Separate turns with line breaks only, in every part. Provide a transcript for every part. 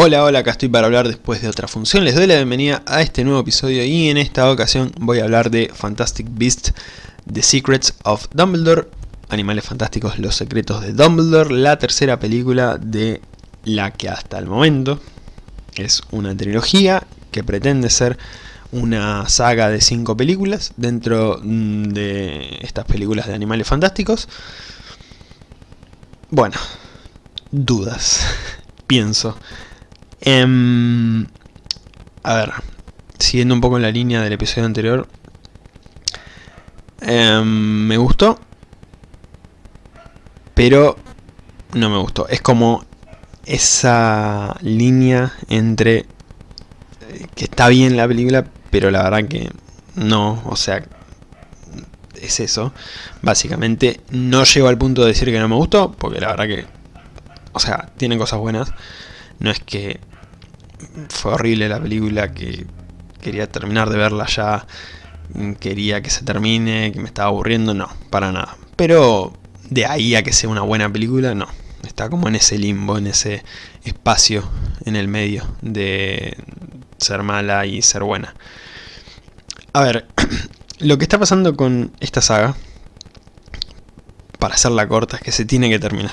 Hola, hola, acá estoy para hablar después de otra función. Les doy la bienvenida a este nuevo episodio y en esta ocasión voy a hablar de Fantastic Beasts, The Secrets of Dumbledore, Animales Fantásticos, Los Secretos de Dumbledore, la tercera película de la que hasta el momento es una trilogía que pretende ser una saga de cinco películas dentro mm, de estas películas de Animales Fantásticos. Bueno, dudas, pienso. Em, a ver, siguiendo un poco en la línea del episodio anterior, em, me gustó, pero no me gustó. Es como esa línea entre eh, que está bien la película, pero la verdad que no, o sea, es eso. Básicamente no llego al punto de decir que no me gustó, porque la verdad que, o sea, tiene cosas buenas. No es que fue horrible la película, que quería terminar de verla ya, quería que se termine, que me estaba aburriendo, no, para nada. Pero de ahí a que sea una buena película, no. Está como en ese limbo, en ese espacio en el medio de ser mala y ser buena. A ver, lo que está pasando con esta saga, para hacerla corta, es que se tiene que terminar.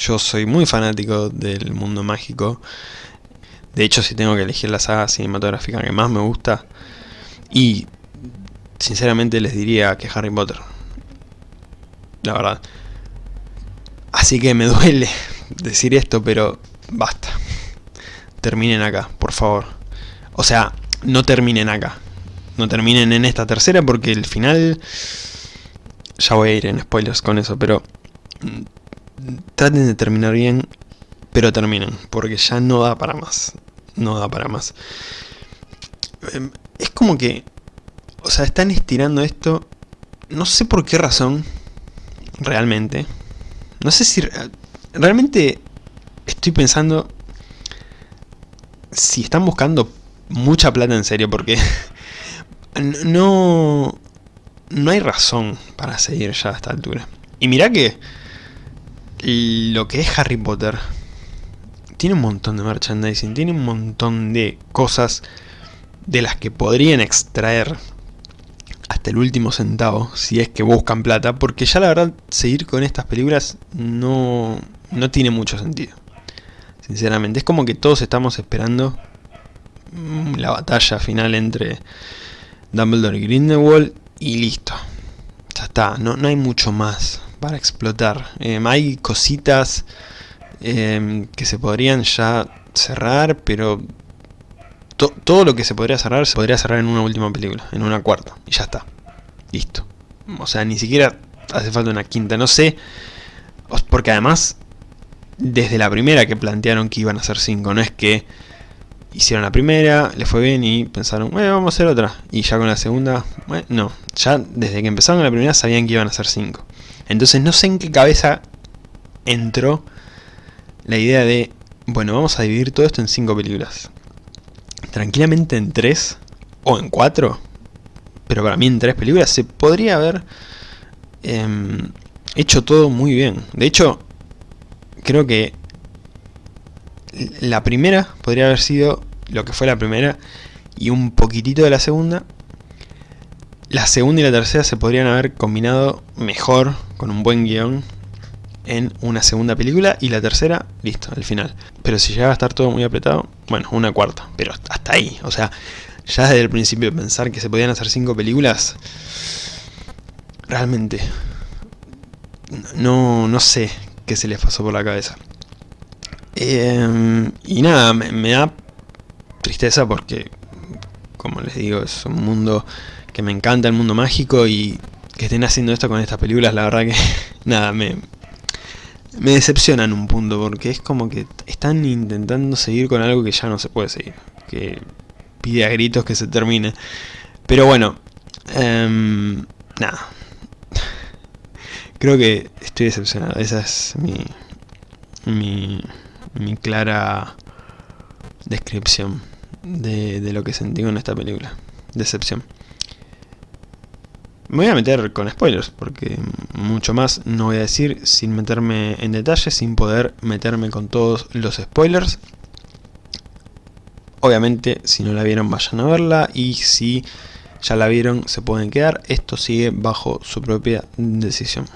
Yo soy muy fanático del mundo mágico, de hecho, si tengo que elegir la saga cinematográfica que más me gusta, y sinceramente les diría que Harry Potter. La verdad. Así que me duele decir esto, pero basta. Terminen acá, por favor. O sea, no terminen acá. No terminen en esta tercera porque el final... Ya voy a ir en spoilers con eso, pero... Traten de terminar bien pero terminen, porque ya no da para más. No da para más. Em, es como que, o sea, están estirando esto, no sé por qué razón, realmente. No sé si, realmente estoy pensando si están buscando mucha plata en serio, porque no, no hay razón para seguir ya a esta altura. Y mira que lo que es Harry Potter tiene un montón de merchandising, tiene un montón de cosas de las que podrían extraer hasta el último centavo, si es que buscan plata, porque ya la verdad seguir con estas películas no, no tiene mucho sentido. Sinceramente, es como que todos estamos esperando mm, la batalla final entre Dumbledore y Grindelwald y listo. Ya está, no, no hay mucho más para explotar. Em, hay cositas Em, que se podrían ya cerrar, pero todo lo que se podría cerrar, se podría cerrar en una última película, en una cuarta, y ya está. Listo. O sea, ni siquiera hace falta una quinta, no sé, porque además, desde la primera que plantearon que iban a ser cinco, no es que hicieron la primera, le fue bien y pensaron, bueno, vamos a hacer otra. Y ya con la segunda, bueno, no. Ya desde que empezaron la primera sabían que iban a ser cinco. Entonces no sé en qué cabeza entró la idea de, bueno, vamos a dividir todo esto en cinco películas. Tranquilamente en tres o en cuatro, pero para mí en tres películas se podría haber em, hecho todo muy bien. De hecho, creo que la primera podría haber sido lo que fue la primera y un poquitito de la segunda. La segunda y la tercera se podrían haber combinado mejor, con un buen guion, en una segunda película y la tercera, listo, al final. Pero si llega a estar todo muy apretado, bueno, una cuarta, pero hasta ahí, o sea, ya desde el principio pensar que se podían hacer cinco películas, realmente, no, no sé qué se les pasó por la cabeza. Em, y nada, me, me da tristeza porque, como les digo, es un mundo que me encanta, el mundo mágico y que estén haciendo esto con estas películas, la verdad que, nada, me, me decepciona en un punto, porque es como que están intentando seguir con algo que ya no se puede seguir, que pide a gritos que se termine. Pero bueno, em, nada. Creo que estoy decepcionado, esa es mi, mi, mi clara descripción de, de lo que sentí con esta película. Decepción. Me voy a meter con spoilers, porque mucho más no voy a decir sin meterme en detalle, sin poder meterme con todos los spoilers. Obviamente, si no la vieron, vayan a verla. Y si ya la vieron, se pueden quedar. Esto sigue bajo su propia decisión.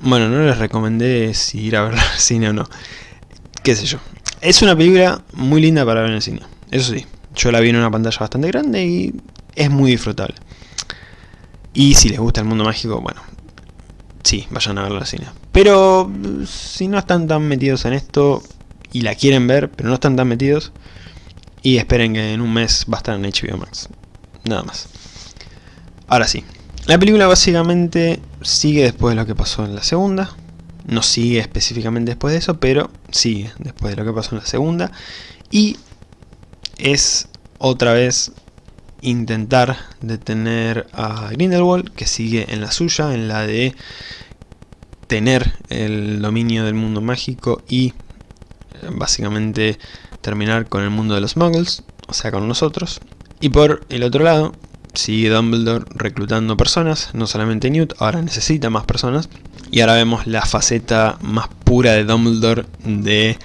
Bueno, no les recomendé si ir a ver al cine o no. Qué sé yo. Es una película muy linda para ver en el cine. Eso sí, yo la vi en una pantalla bastante grande y es muy disfrutable. Y si les gusta el mundo mágico, bueno, sí, vayan a verla al cine. Pero si no están tan metidos en esto y la quieren ver, pero no están tan metidos, y esperen que en un mes va a estar en HBO Max. Nada más. Ahora sí, la película básicamente sigue después de lo que pasó en la segunda. No sigue específicamente después de eso, pero sigue después de lo que pasó en la segunda. Y es otra vez intentar detener a Grindelwald, que sigue en la suya, en la de tener el dominio del mundo mágico y básicamente terminar con el mundo de los muggles, o sea con nosotros. Y por el otro lado, sigue Dumbledore reclutando personas, no solamente Newt, ahora necesita más personas. Y ahora vemos la faceta más pura de Dumbledore de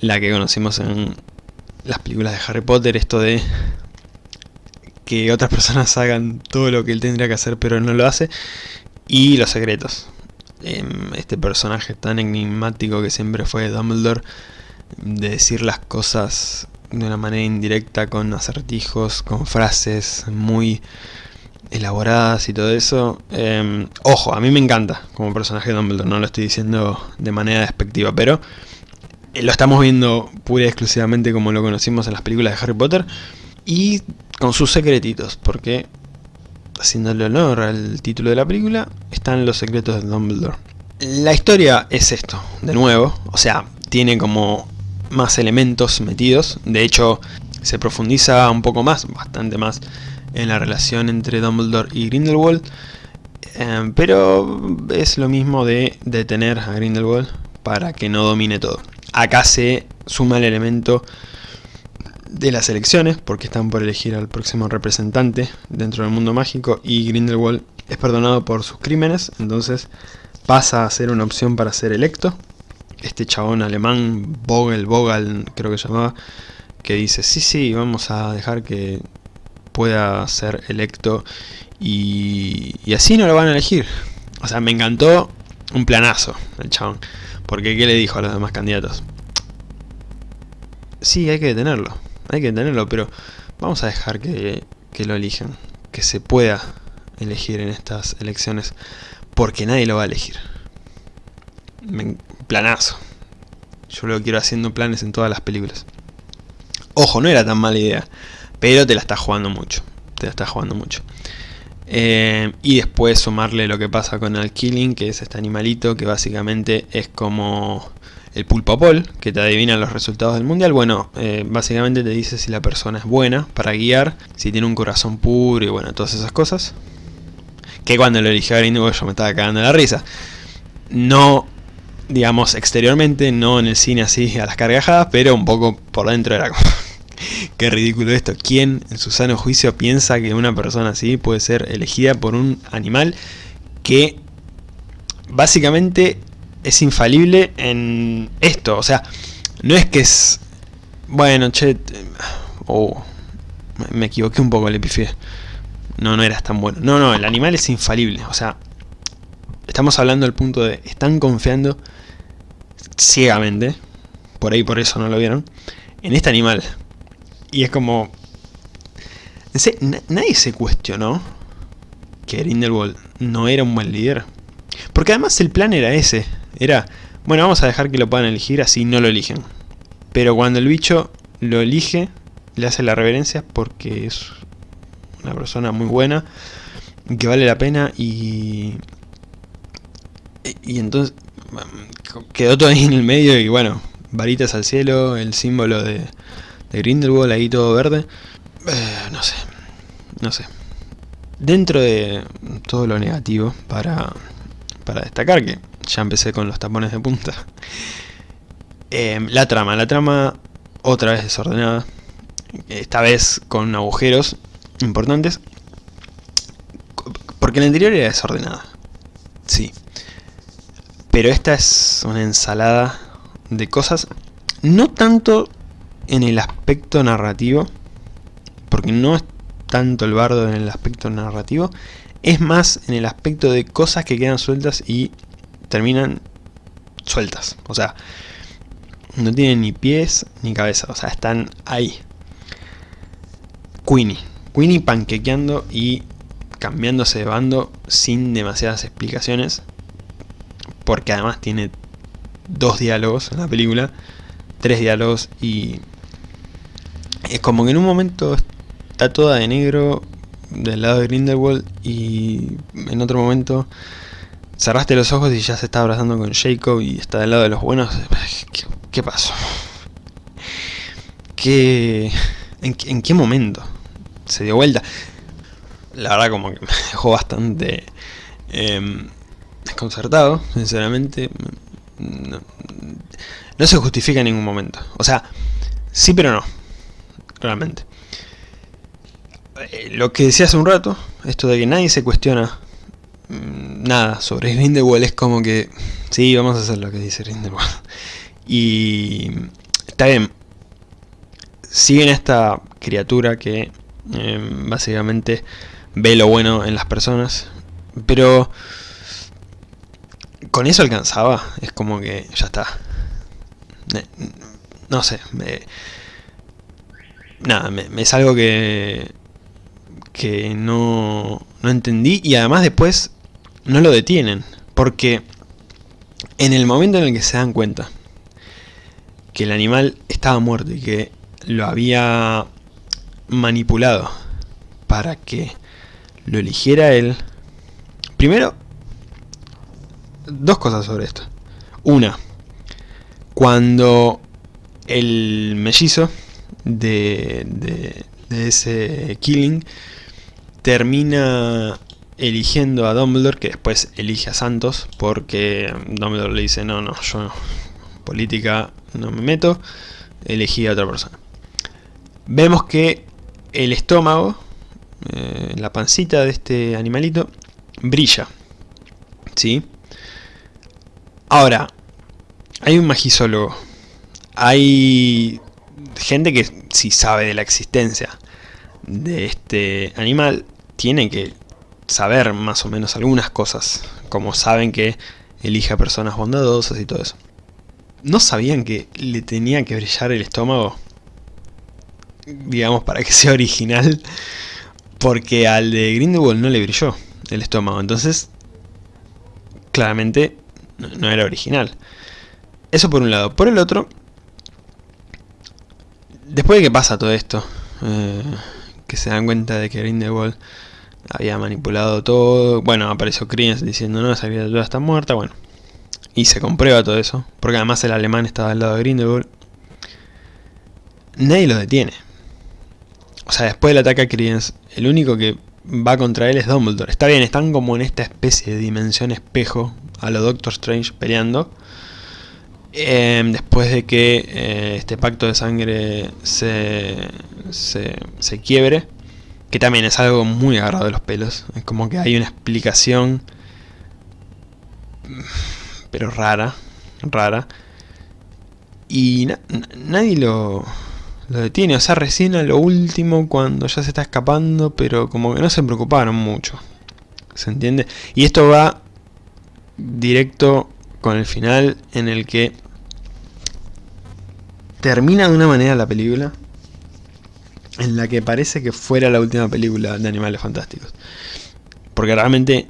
la que conocimos en las películas de Harry Potter, esto de que otras personas hagan todo lo que él tendría que hacer pero no lo hace. Y los secretos. Em, este personaje tan enigmático que siempre fue Dumbledore, de decir las cosas de una manera indirecta, con acertijos, con frases muy elaboradas y todo eso. Em, ojo, a mí me encanta como personaje de Dumbledore, no lo estoy diciendo de manera despectiva, pero eh, lo estamos viendo pura y exclusivamente como lo conocimos en las películas de Harry Potter y con sus secretitos, porque haciéndole honor al título de la película, están los secretos de Dumbledore. La historia es esto, de nuevo, o sea, tiene como más elementos metidos. De hecho, se profundiza un poco más, bastante más, en la relación entre Dumbledore y Grindelwald. Eh, pero es lo mismo de detener a Grindelwald para que no domine todo. Acá se suma el elemento de las elecciones, porque están por elegir al próximo representante dentro del mundo mágico y Grindelwald es perdonado por sus crímenes, entonces pasa a ser una opción para ser electo este chabón alemán, Vogel, Vogel creo que llamaba, que dice, sí, sí, vamos a dejar que pueda ser electo y, y así no lo van a elegir. O sea, me encantó un planazo el chabón. Porque ¿qué le dijo a los demás candidatos? Sí, hay que detenerlo, hay que detenerlo, pero vamos a dejar que, que lo elijan, que se pueda elegir en estas elecciones, porque nadie lo va a elegir planazo. Yo lo quiero haciendo planes en todas las películas. Ojo, no era tan mala idea, pero te la estás jugando mucho. Te la estás jugando mucho. Eh, y después sumarle lo que pasa con el Killing, que es este animalito que básicamente es como el pulpopol, que te adivina los resultados del mundial. Bueno, eh, básicamente te dice si la persona es buena para guiar, si tiene un corazón puro y bueno, todas esas cosas. Que cuando lo eligió Grindelwald yo me estaba cagando la risa. No digamos, exteriormente, no en el cine así a las cargajadas, pero un poco por dentro era como... Qué ridículo esto. ¿Quién en su sano juicio piensa que una persona así puede ser elegida por un animal que básicamente es infalible en esto? O sea, no es que es... Bueno, che... Oh, me equivoqué un poco, le pifié. No, no eras tan bueno. No, no, el animal es infalible. O sea, estamos hablando del punto de... Están confiando ciegamente, por ahí por eso no lo vieron, en este animal. Y es como... Nadie se cuestionó que Grindelwald no era un buen líder. Porque además el plan era ese. Era, bueno, vamos a dejar que lo puedan elegir, así no lo eligen. Pero cuando el bicho lo elige, le hace la reverencia porque es una persona muy buena, que vale la pena y... Y entonces, quedó todo ahí en el medio y bueno, varitas al cielo, el símbolo de, de Grindelwald ahí todo verde. Eh, no sé, no sé. Dentro de todo lo negativo, para, para destacar que ya empecé con los tapones de punta. Eh, la trama, la trama otra vez desordenada. Esta vez con agujeros importantes. Porque la anterior era desordenada. Sí, pero esta es una ensalada de cosas, no tanto en el aspecto narrativo, porque no es tanto el bardo en el aspecto narrativo, es más en el aspecto de cosas que quedan sueltas y terminan sueltas. O sea, no tienen ni pies ni cabeza, o sea, están ahí. Queenie. Queenie panquequeando y cambiándose de bando sin demasiadas explicaciones. Porque además tiene dos diálogos en la película, tres diálogos y es como que en un momento está toda de negro del lado de Grindelwald y en otro momento cerraste los ojos y ya se está abrazando con Jacob y está del lado de los buenos. ¿Qué, pasó? ¿Qué, en, qué momento se dio vuelta? La verdad como que me dejó bastante em, desconcertado, sinceramente. No, se justifica en ningún momento. O sea, sí pero no. Realmente. Eh, lo que decía hace un rato, esto de que nadie se cuestiona mm, nada sobre Grindelwald es como que sí, vamos a hacer lo que dice Grindelwald. Y está bien, siguen esta criatura que em, básicamente ve lo bueno en las personas, pero con eso alcanzaba, es como que ya está. No sé, nada, me, es algo que que no, no entendí y además después no lo detienen. Porque en el momento en el que se dan cuenta que el animal estaba muerto y que lo había manipulado para que lo eligiera él. Primero, dos cosas sobre esto. Una, cuando el mellizo de, de, de ese killing termina eligiendo a Dumbledore, que después elige a Santos, porque Dumbledore le dice, no, no, yo política no me meto, elegí a otra persona. Vemos que el estómago, eh, la pancita de este animalito, brilla. ¿Sí? Ahora, hay un magisólogo, hay gente que sí sabe de la existencia de este animal, tienen que saber más o menos algunas cosas, como saben que elige a personas bondadosas y todo eso. ¿No sabían que le tenía que brillar el estómago? Digamos, para que sea original. Porque al de Grindelwald no le brilló el estómago. Entonces, claramente no era original. Eso por un lado. Por el otro, después de que pasa todo esto, eh, que se dan cuenta de que Grindelwald había manipulado todo. Bueno, apareció Kriens diciendo, no, esa criatura está muerta, bueno. Y se comprueba todo eso, porque además el alemán estaba al lado de Grindelwald. Nadie lo detiene. O sea, después del ataque a Kriens, el único que va contra él es Dumbledore. Está bien, están como en esta especie de dimensión espejo a lo Doctor Strange peleando. Em, después de que eh, este pacto de sangre se, se, se quiebre que también es algo muy agarrado de los pelos. Es como que hay una explicación, pero rara, rara. Y nadie lo, lo detiene. O sea, recién a lo último, cuando ya se está escapando, pero como que no se preocuparon mucho. ¿Se entiende? Y esto va directo con el final en el que termina de una manera la película en la que parece que fuera la última película de Animales Fantásticos. Porque realmente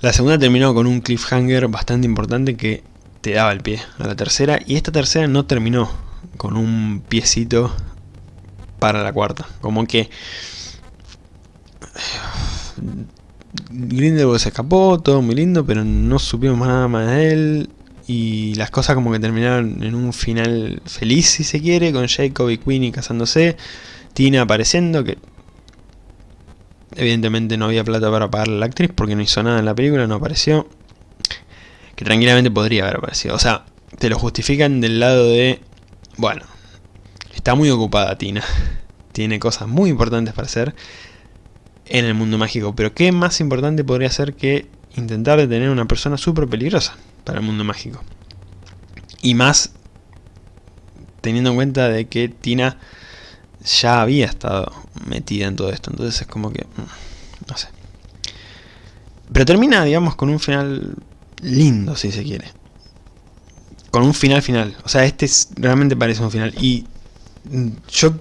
la segunda terminó con un cliffhanger bastante importante que te daba el pie a la tercera. Y esta tercera no terminó con un piecito para la cuarta. Como que... Grindelwald se escapó, todo muy lindo, pero no supimos nada más de él. Y las cosas como que terminaron en un final feliz, si se quiere, con Jacob y Queenie casándose. Tina apareciendo, que evidentemente no había plata para pagarle a la actriz porque no hizo nada en la película, no apareció. Que tranquilamente podría haber aparecido. O sea, te lo justifican del lado de... Bueno, está muy ocupada Tina. Tiene cosas muy importantes para hacer en el mundo mágico. Pero ¿qué más importante podría ser que intentar detener a una persona súper peligrosa para el mundo mágico? Y más teniendo en cuenta de que Tina ya había estado metida en todo esto, entonces es como que, mm, no sé. Pero termina, digamos, con un final lindo, si se quiere. Con un final final. O sea, este realmente parece un final. Y mm, yo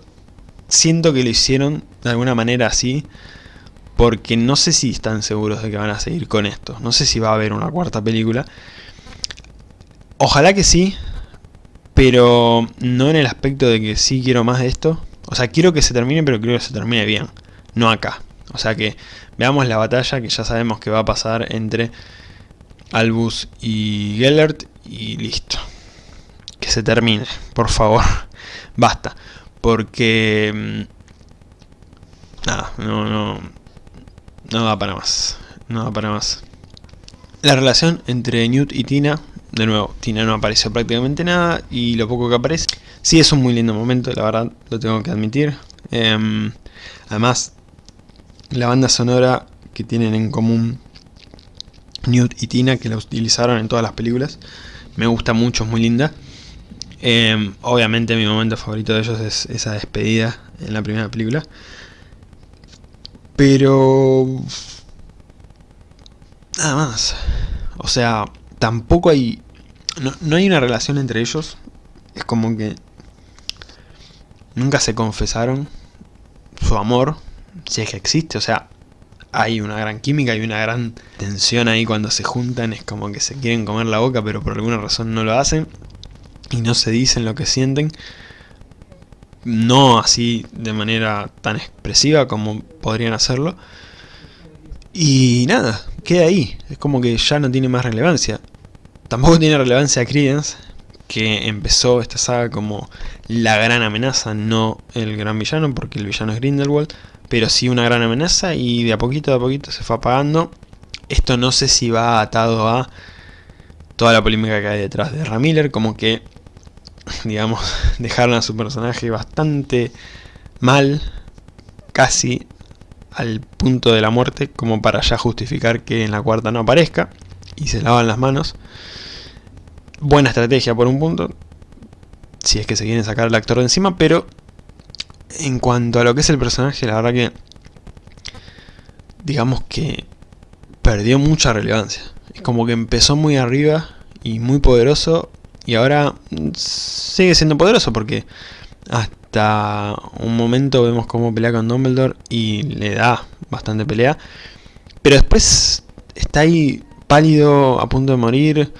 siento que lo hicieron de alguna manera así. Porque no sé si están seguros de que van a seguir con esto. No sé si va a haber una cuarta película. Ojalá que sí. Pero no en el aspecto de que sí quiero más de esto. O sea, quiero que se termine, pero quiero que se termine bien. No acá. O sea que veamos la batalla que ya sabemos que va a pasar entre Albus y Gellert y listo. Que se termine, por favor. Basta. Porque... Mm, nada, no, no... No va para más. No va para más. La relación entre Newt y Tina... De nuevo, Tina no apareció prácticamente nada y lo poco que aparece... Sí es un muy lindo momento, la verdad, lo tengo que admitir. Em, además, la banda sonora que tienen en común Newt y Tina, que la utilizaron en todas las películas. Me gusta mucho, es muy linda. Em, obviamente mi momento favorito de ellos es esa despedida en la primera película. Pero... Nada más. O sea, tampoco hay... No, no hay una relación entre ellos. Es como que... Nunca se confesaron su amor, si es que existe. O sea, hay una gran química, hay una gran tensión ahí cuando se juntan, es como que se quieren comer la boca pero por alguna razón no lo hacen y no se dicen lo que sienten. No así de manera tan expresiva como podrían hacerlo. Y nada, queda ahí, es como que ya no tiene más relevancia. Tampoco tiene relevancia Credence, que empezó esta saga como la gran amenaza, no el gran villano, porque el villano es Grindelwald pero sí una gran amenaza y de a poquito a poquito se fue apagando. Esto no sé si va atado a toda la polémica que hay detrás de Ramiller, como que, digamos, dejaron a su personaje bastante mal, casi al punto de la muerte, como para ya justificar que en la cuarta no aparezca, y se lavan las manos. Buena estrategia por un punto, si es que se quieren sacar al actor de encima, pero en cuanto a lo que es el personaje, la verdad que... Digamos que perdió mucha relevancia. Es como que empezó muy arriba y muy poderoso y ahora sigue siendo poderoso porque hasta un momento vemos cómo pelea con Dumbledore y le da bastante pelea. Pero después está ahí pálido, a punto de morir.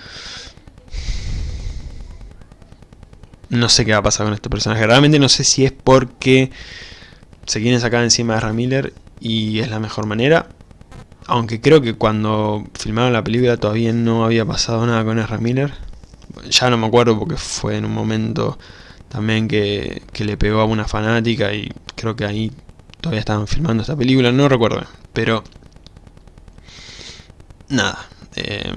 No sé qué va a pasar con este personaje. Realmente no sé si es porque se quieren sacar encima de Ramiller y es la mejor manera. Aunque creo que cuando filmaron la película todavía no había pasado nada con Ezra Miller. Ya no me acuerdo porque fue en un momento también que, le pegó a una fanática y creo que ahí todavía estaban filmando esta película, no recuerdo. Pero... Nada. Eh,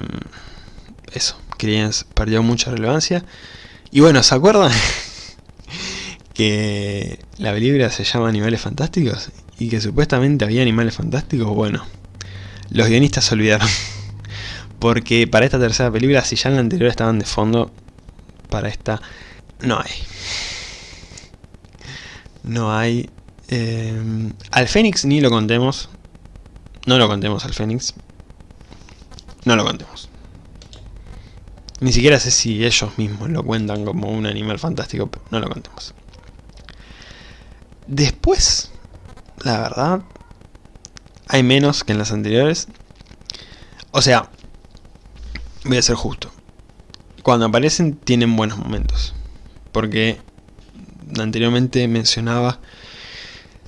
eso. Creedence perdió mucha relevancia. Y bueno, ¿se acuerdan? que la película se llama Animales Fantásticos y que supuestamente había animales fantásticos, bueno, los guionistas se olvidaron. Porque para esta tercera película, si ya en la anterior estaban de fondo, para esta no hay. No hay. Eh, al Fénix ni lo contemos. No lo contemos al Fénix. No lo contemos. Ni siquiera sé si ellos mismos lo cuentan como un animal fantástico, pero no lo contemos. Después, la verdad, hay menos que en las anteriores. O sea, voy a ser justo. Cuando aparecen tienen buenos momentos. Porque anteriormente mencionaba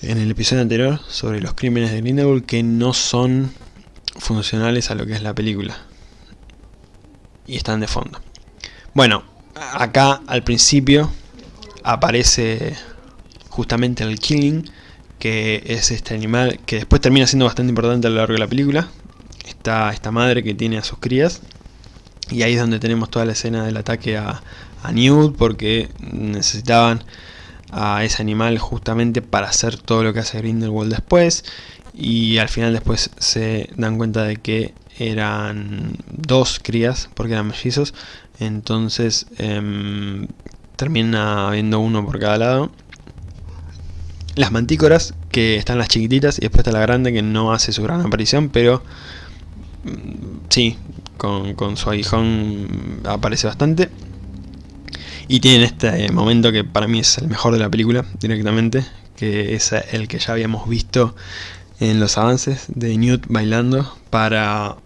en el episodio anterior sobre los crímenes de Grindelwald que no son funcionales a lo que es la película y están de fondo. Bueno, acá al principio aparece justamente el Killing, que es este animal que después termina siendo bastante importante a lo largo de la película. Está esta madre que tiene a sus crías. Y ahí es donde tenemos toda la escena del ataque a, Newt, porque necesitaban a ese animal justamente para hacer todo lo que hace Grindelwald después. Y al final después se dan cuenta de que eran dos crías, porque eran mellizos, entonces em, termina habiendo uno por cada lado. Las mantícoras, que están las chiquititas, y después está la grande, que no hace su gran aparición, pero mm, sí, con, con su aguijón aparece bastante. Y tienen este momento que para mí es el mejor de la película, directamente, que es el que ya habíamos visto en los avances de Newt bailando para,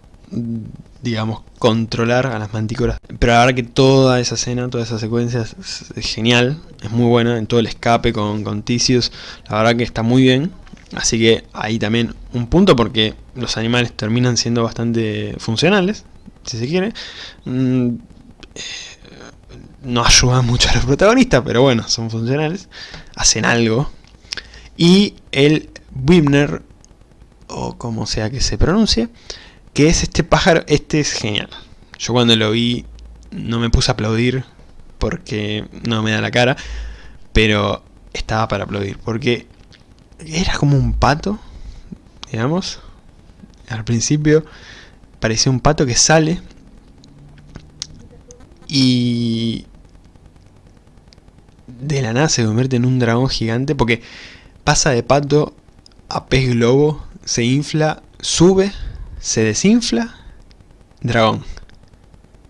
digamos, controlar a las mantícoras. Pero la verdad que toda esa escena, toda esa secuencia es, genial, es muy buena, en todo el escape con, con la verdad que está muy bien. Así que ahí también un punto porque los animales terminan siendo bastante funcionales, si se quiere. Mm, eh, no ayudan mucho a los protagonistas, pero bueno, son funcionales, hacen algo. Y el Wimner o como sea que se pronuncie, que es este pájaro, este es genial. Yo cuando lo vi no me puse a aplaudir porque no me da la cara, pero estaba para aplaudir, porque era como un pato, digamos, al principio parecía un pato que sale y de la nada se convierte en un dragón gigante porque pasa de pato a pez globo se infla, sube, se desinfla, dragón.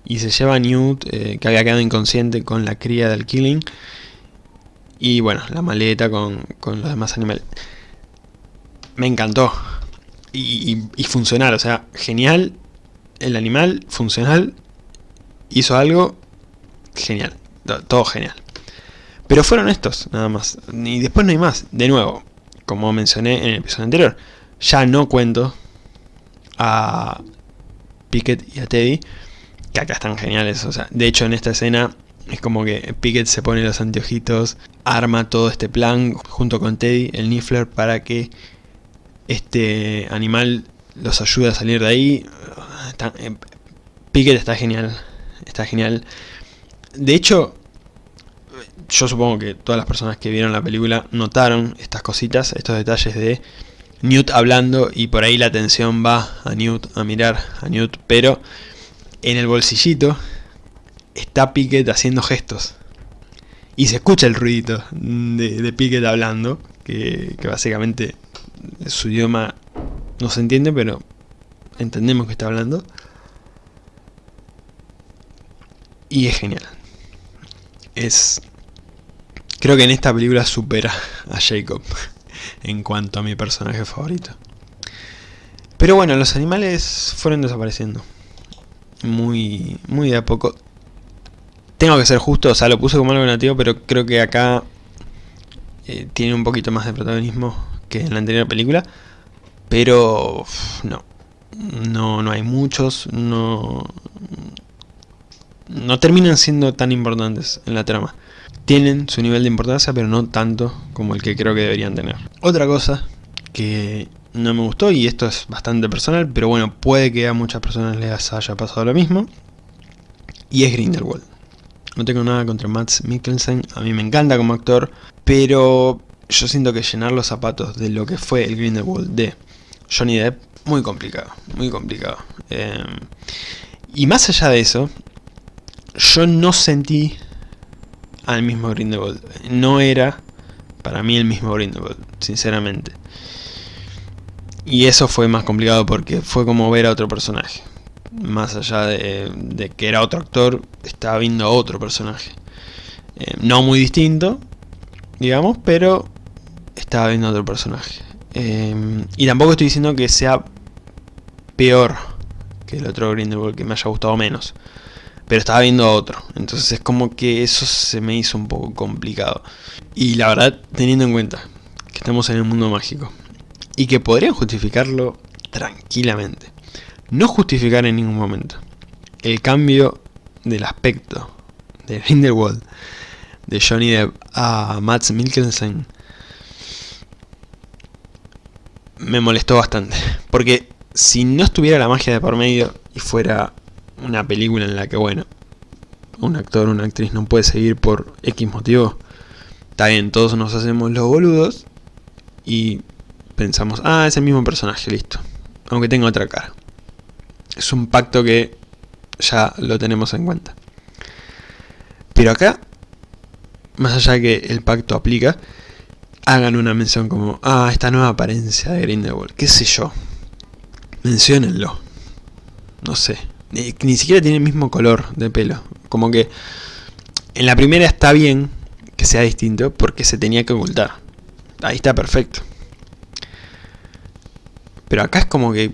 Y se lleva a Newt, eh, que había quedado inconsciente con la cría del Killing. Y bueno, la maleta con, los demás animales. Me encantó. Y, funcional, o sea, genial. El animal, funcional. Hizo algo genial. Todo genial. Pero fueron estos, nada más. Y después no hay más. De nuevo, como mencioné en el episodio anterior ya no cuento a Pickett y a Teddy, que acá están geniales. O sea, de hecho en esta escena es como que Pickett se pone los anteojitos, arma todo este plan junto con Teddy, el Niffler, para que este animal los ayude a salir de ahí. Eh, Pickett está genial, está genial. De hecho, yo supongo que todas las personas que vieron la película notaron estas cositas, estos detalles de Newt hablando y por ahí la atención va a Newt, a mirar a Newt, pero en el bolsillito está Pickett haciendo gestos. Y se escucha el ruidito de, de Pickett hablando, que, que básicamente su idioma no se entiende, pero entendemos que está hablando. Y es genial. Es... Creo que en esta película supera a Jacob en cuanto a mi personaje favorito. Pero bueno, los animales fueron desapareciendo. Muy, muy de a poco. Tengo que ser justo, o sea, lo puse como algo negativo, pero creo que acá eh, tiene un poquito más de protagonismo que en la anterior película. Pero no, no, no hay muchos, no, no terminan siendo tan importantes en la trama tienen su nivel de importancia, pero no tanto como el que creo que deberían tener. Otra cosa que no me gustó, y esto es bastante personal, pero bueno, puede que a muchas personas les haya pasado lo mismo, y es Grindelwald. No tengo nada contra Max Mikkelsen, a mí me encanta como actor, pero yo siento que llenar los zapatos de lo que fue el Grindelwald de Johnny Depp, muy complicado, muy complicado. Em, y más allá de eso, yo no sentí al mismo Grindelwald. No era para mí el mismo Grindelwald, sinceramente. Y eso fue más complicado porque fue como ver a otro personaje. Más allá de, que era otro actor, estaba viendo a otro personaje. Eh, no muy distinto, digamos, pero estaba viendo a otro personaje. Eh, y tampoco estoy diciendo que sea peor que el otro Grindelwald, que me haya gustado menos pero estaba viendo a otro. Entonces es como que eso se me hizo un poco complicado. Y la verdad, teniendo en cuenta que estamos en el mundo mágico y que podrían justificarlo tranquilamente. No justificar en ningún momento el cambio del aspecto de Grindelwald de Johnny Depp a Matt Mikkelsen me molestó bastante. Porque si no estuviera la magia de por medio y fuera una película en la que, bueno, un actor o una actriz no puede seguir por X motivo, está bien, todos nos hacemos los boludos y pensamos, ah, es el mismo personaje, listo, aunque tenga otra cara. Es un pacto que ya lo tenemos en cuenta. Pero acá más allá que el pacto aplica, hagan una mención como, ah, esta nueva apariencia de Grindelwald, qué sé yo. Menciónenlo. No sé. Ni, siquiera tiene el mismo color de pelo. Como que en la primera está bien que sea distinto porque se tenía que ocultar. Ahí está perfecto. Pero acá es como que...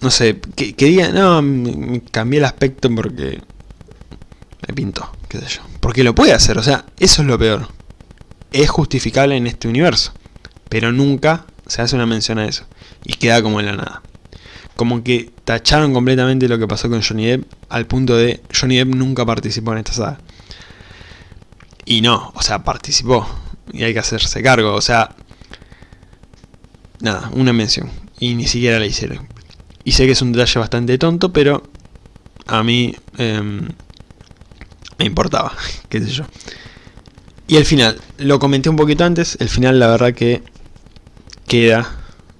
No sé, que, que diga, no, me cambié el aspecto porque me pintó, qué sé yo. Porque lo puede hacer, o sea, eso es lo peor. Es justificable en este universo. Pero nunca se hace una mención a eso. Y queda como en la nada. Como que tacharon completamente lo que pasó con Johnny Depp al punto de Johnny Depp nunca participó en esta saga. Y no, o sea, participó. Y hay que hacerse cargo, o sea... Nada, una mención. Y ni siquiera la hicieron. Y sé que es un detalle bastante tonto, pero a mí em, me importaba, qué sé yo. Y el final, lo comenté un poquito antes, el final la verdad que queda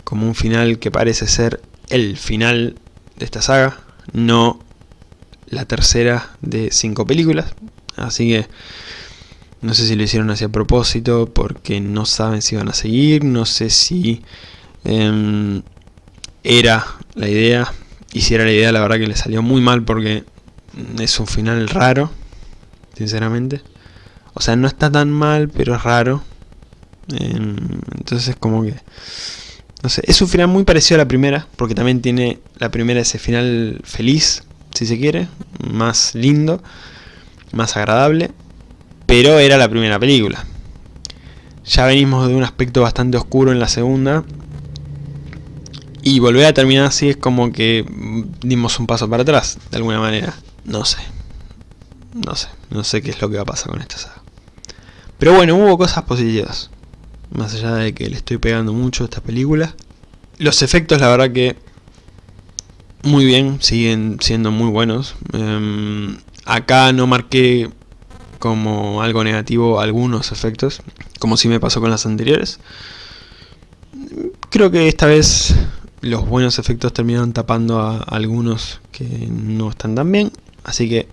como un final que parece ser el final de esta saga, no la tercera de cinco películas, así que no sé si lo hicieron así a propósito, porque no saben si van a seguir, no sé si em, era la idea, y si era la idea la verdad que le salió muy mal porque es un final raro, sinceramente. O sea, no está tan mal, pero es raro. Em, entonces como que... No sé, es un final muy parecido a la primera, porque también tiene la primera ese final feliz, si se quiere, más lindo, más agradable, pero era la primera película. Ya venimos de un aspecto bastante oscuro en la segunda, y volver a terminar así es como que dimos un paso para atrás, de alguna manera. No sé. No sé. No sé qué es lo que va a pasar con esta saga. Pero bueno, hubo cosas positivas. Más allá de que le estoy pegando mucho a esta película. Los efectos, la verdad que... Muy bien, siguen siendo muy buenos. Em, acá no marqué como algo negativo algunos efectos, como si me pasó con las anteriores. Creo que esta vez los buenos efectos terminaron tapando a algunos que no están tan bien, así que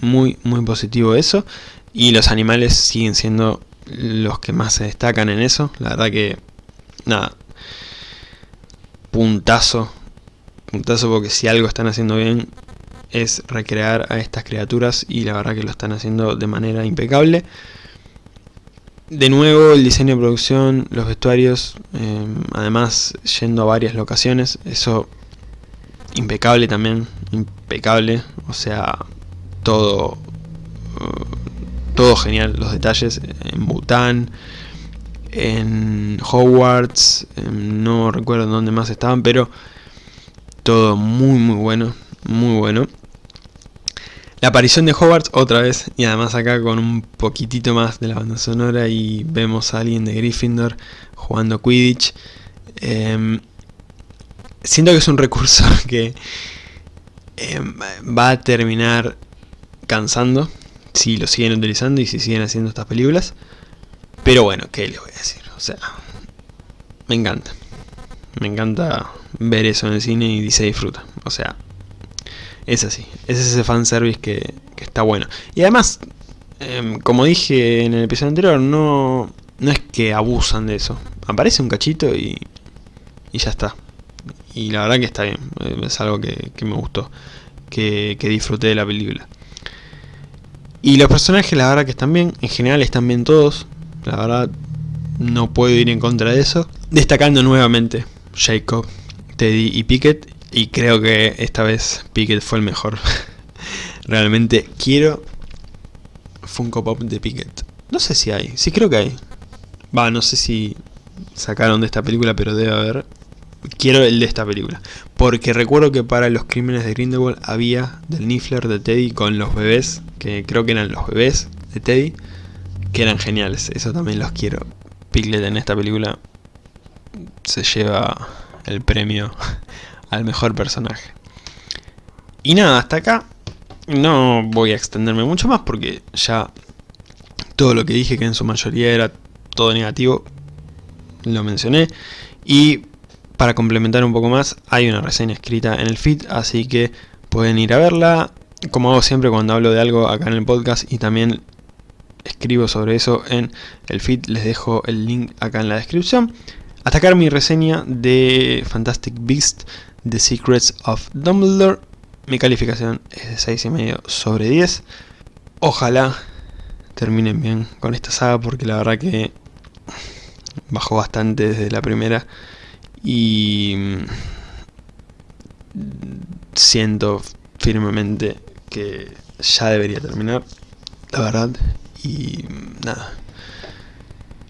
muy muy positivo eso. Y los animales siguen siendo los que más se destacan en eso, la verdad que, nada, puntazo, puntazo porque si algo están haciendo bien es recrear a estas criaturas y la verdad que lo están haciendo de manera impecable. De nuevo el diseño de producción, los vestuarios, eh, además yendo a varias locaciones, eso impecable también, impecable, o sea, todo, todo genial, los detalles en Bután, en Hogwarts, no recuerdo dónde más estaban, pero todo muy muy bueno, muy bueno. La aparición de Hogwarts otra vez, y además acá con un poquitito más de la banda sonora y vemos a alguien de Gryffindor jugando Quidditch. Em, siento que es un recurso que em, va a terminar cansando si lo siguen utilizando y si siguen haciendo estas películas. Pero bueno, ¿qué les voy a decir? O sea, me encanta. Me encanta ver eso en el cine y se disfruta. O sea, es así, es ese fanservice que, que está bueno. Y además, em, como dije en el episodio anterior, no, no es que abusan de eso. Aparece un cachito y, y ya está. Y la verdad que está bien, es algo que, que me gustó, que, que disfruté de la película. Y los personajes la verdad que están bien, en general están bien todos, la verdad no puedo ir en contra de eso. Destacando nuevamente Jacob, Teddy y Pickett y creo que esta vez Pickett fue el mejor. Realmente quiero Funko Pop de Pickett. No sé si hay. Sí creo que hay. Va, no sé si sacaron de esta película, pero debe haber. Quiero el de esta película. Porque recuerdo que para los crímenes de Grindelwald había del Niffler de Teddy con los bebés. Que creo que eran los bebés de Teddy. Que eran geniales. Eso también los quiero. Piglet en esta película se lleva el premio al mejor personaje. Y nada, hasta acá no voy a extenderme mucho más porque ya todo lo que dije que en su mayoría era todo negativo lo mencioné y para complementar un poco más hay una reseña escrita en el feed así que pueden ir a verla como hago siempre cuando hablo de algo acá en el podcast y también escribo sobre eso en el feed, les dejo el link acá en la descripción. Acá mi reseña de Fantastic Beast, The Secrets of Dumbledore. Mi calificación es de 6,5 sobre 10. Ojalá terminen bien con esta saga porque la verdad que bajó bastante desde la primera y siento firmemente que ya debería terminar, la verdad, y nada.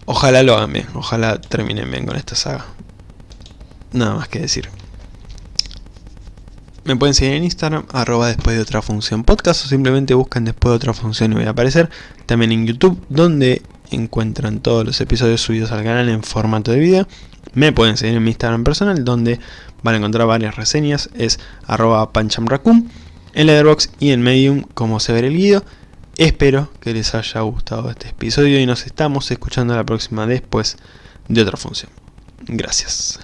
Ojalá lo hagan bien, ojalá terminen bien con esta saga. Nada más que decir. Me pueden seguir en Instagram, arroba después de otra función podcast o simplemente buscan después de otra función y voy a aparecer. También en YouTube, donde encuentran todos los episodios subidos al canal en formato de video. Me pueden seguir en mi Instagram personal, donde van a encontrar varias reseñas, es arroba panchamracum, en Letterboxd y en Medium como se ve el guido. Espero que les haya gustado este episodio y nos estamos escuchando la próxima después de otra función. Gracias.